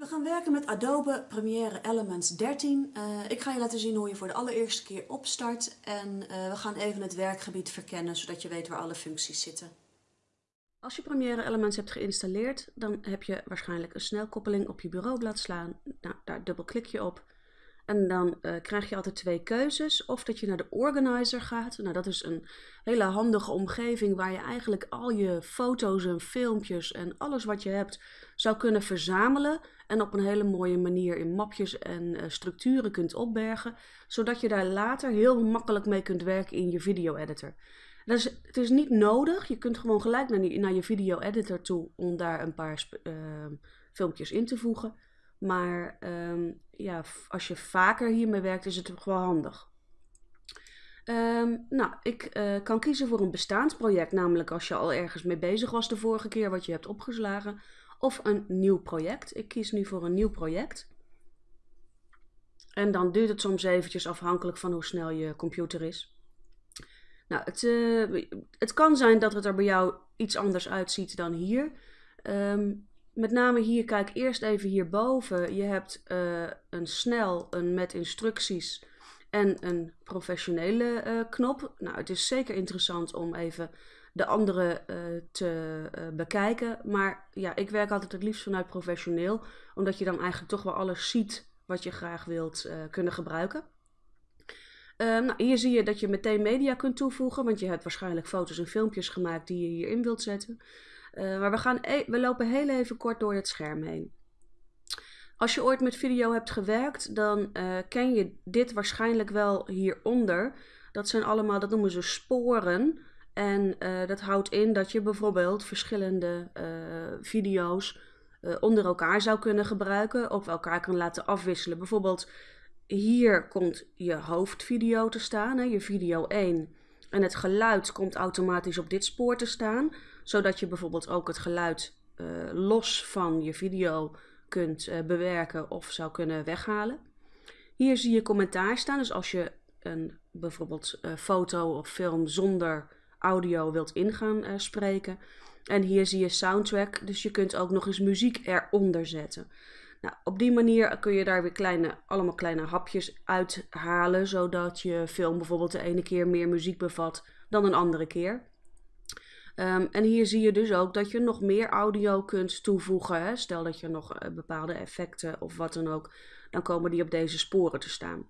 We gaan werken met Adobe Premiere Elements 13. Uh, ik ga je laten zien hoe je voor de allereerste keer opstart en uh, we gaan even het werkgebied verkennen zodat je weet waar alle functies zitten. Als je Premiere Elements hebt geïnstalleerd, dan heb je waarschijnlijk een snelkoppeling op je bureaublad slaan. Nou, daar dubbelklik je op en dan uh, krijg je altijd twee keuzes. Of dat je naar de organizer gaat. Nou, dat is een hele handige omgeving waar je eigenlijk al je foto's en filmpjes en alles wat je hebt zou kunnen verzamelen. En op een hele mooie manier in mapjes en uh, structuren kunt opbergen. Zodat je daar later heel makkelijk mee kunt werken in je video editor. Dus het is niet nodig. Je kunt gewoon gelijk naar, naar je video editor toe om daar een paar uh, filmpjes in te voegen. Maar um, ja, als je vaker hiermee werkt, is het wel handig. Um, nou, ik uh, kan kiezen voor een bestaansproject, namelijk als je al ergens mee bezig was de vorige keer wat je hebt opgeslagen, of een nieuw project. Ik kies nu voor een nieuw project. En dan duurt het soms eventjes afhankelijk van hoe snel je computer is. Nou, het, uh, het kan zijn dat het er bij jou iets anders uitziet dan hier. Um, met name hier, kijk eerst even hierboven. Je hebt uh, een snel, een met instructies en een professionele uh, knop. Nou, het is zeker interessant om even de andere uh, te bekijken. Maar ja, ik werk altijd het liefst vanuit professioneel. Omdat je dan eigenlijk toch wel alles ziet wat je graag wilt kunnen gebruiken. nou, hier zie je dat je meteen media kunt toevoegen. Want je hebt waarschijnlijk foto's en filmpjes gemaakt die je hierin wilt zetten. Uh, maar we, gaan e lopen heel even kort door het scherm heen. Als je ooit met video hebt gewerkt, dan uh, ken je dit waarschijnlijk wel hieronder. Dat zijn allemaal, dat noemen ze sporen. En uh, dat houdt in dat je bijvoorbeeld verschillende video's onder elkaar zou kunnen gebruiken. Of elkaar kan laten afwisselen. Bijvoorbeeld hier komt je hoofdvideo te staan, hè, je video 1. En het geluid komt automatisch op dit spoor te staan zodat je bijvoorbeeld ook het geluid uh, los van je video kunt uh, bewerken of zou kunnen weghalen. Hier zie je commentaar staan, dus als je een bijvoorbeeld uh, foto of film zonder audio wilt ingaan spreken. En hier zie je soundtrack, dus je kunt ook nog eens muziek eronder zetten. Nou, op die manier kun je daar weer kleine, allemaal kleine hapjes uithalen, zodat je film bijvoorbeeld de ene keer meer muziek bevat dan een andere keer. Um, en hier zie je dus ook dat je nog meer audio kunt toevoegen. Hè? Stel dat je nog uh, bepaalde effecten of wat dan ook, dan komen die op deze sporen te staan.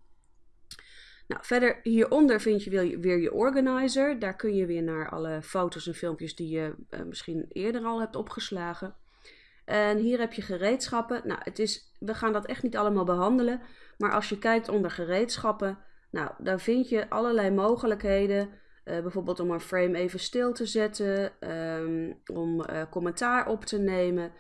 Nou, verder hieronder vind je weer je organizer. Daar kun je weer naar alle foto's en filmpjes die je uh, misschien eerder al hebt opgeslagen. En hier heb je gereedschappen. Nou, het is, we gaan dat echt niet allemaal behandelen. Maar als je kijkt onder gereedschappen, nou, dan vind je allerlei mogelijkheden uh, bijvoorbeeld om een frame even stil te zetten, um, om uh, commentaar op te nemen.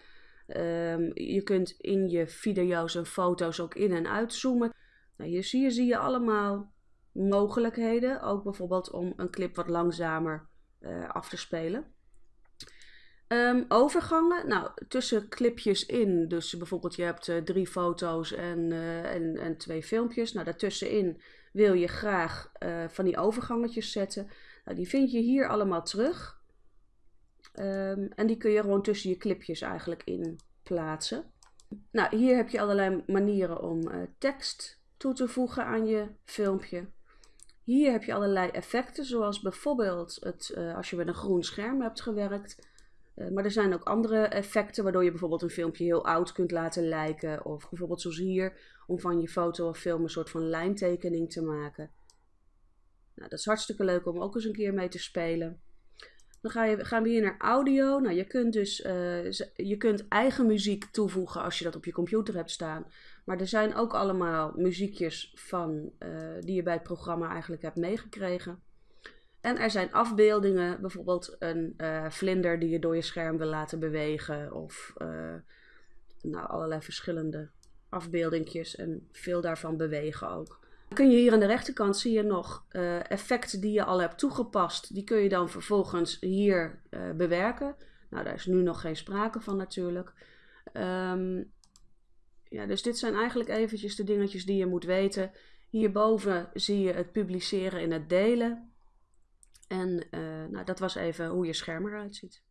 Um, je kunt in je video's en foto's ook in- en uitzoomen. Nou, hier zie je, zie je allemaal mogelijkheden. Ook bijvoorbeeld om een clip wat langzamer uh, af te spelen. Um, overgangen, nou, tussen clipjes in, dus bijvoorbeeld je hebt uh, drie foto's en, uh, en, en twee filmpjes. Nou, daartussenin wil je graag uh, van die overgangetjes zetten. Nou, die vind je hier allemaal terug. Um, en die kun je gewoon tussen je clipjes eigenlijk in plaatsen. Nou, hier heb je allerlei manieren om tekst toe te voegen aan je filmpje. Hier heb je allerlei effecten, zoals bijvoorbeeld het, als je met een groen scherm hebt gewerkt maar er zijn ook andere effecten waardoor je bijvoorbeeld een filmpje heel oud kunt laten lijken. Of bijvoorbeeld zoals hier, om van je foto of film een soort van lijntekening te maken. Nou, dat is hartstikke leuk om ook eens een keer mee te spelen. Dan ga je, gaan we hier naar audio. Nou, je kunt dus uh, je kunt eigen muziek toevoegen als je dat op je computer hebt staan. Maar er zijn ook allemaal muziekjes van, uh, die je bij het programma eigenlijk hebt meegekregen. En er zijn afbeeldingen, bijvoorbeeld een uh, vlinder die je door je scherm wil laten bewegen. Of uh, nou, allerlei verschillende afbeeldingjes en veel daarvan bewegen ook. Dan kun je hier aan de rechterkant zie je nog uh, effecten die je al hebt toegepast. Die kun je dan vervolgens hier bewerken. Nou, daar is nu nog geen sprake van natuurlijk. Um, ja, dus dit zijn eigenlijk eventjes de dingetjes die je moet weten. Hierboven zie je het publiceren en het delen. En uh, nou, dat was even hoe je scherm eruit ziet.